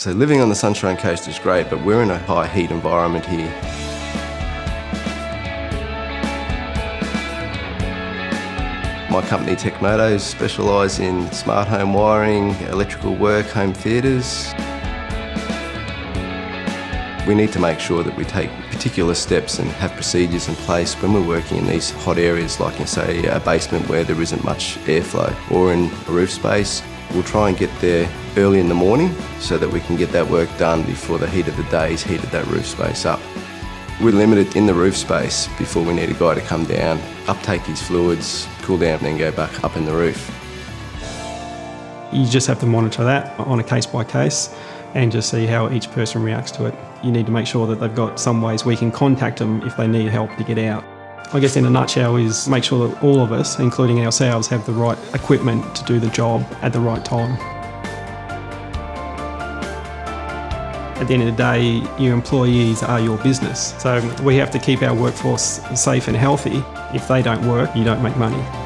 So living on the Sunshine Coast is great, but we're in a high heat environment here. My company Techmotos specialise in smart home wiring, electrical work, home theatres. We need to make sure that we take particular steps and have procedures in place when we're working in these hot areas like in say a basement where there isn't much airflow or in a roof space. We'll try and get there early in the morning so that we can get that work done before the heat of the day has heated that roof space up. We're limited in the roof space before we need a guy to come down, uptake his fluids, cool down and then go back up in the roof. You just have to monitor that on a case by case and just see how each person reacts to it. You need to make sure that they've got some ways we can contact them if they need help to get out. I guess in a nutshell is make sure that all of us, including ourselves, have the right equipment to do the job at the right time. At the end of the day, your employees are your business. So we have to keep our workforce safe and healthy. If they don't work, you don't make money.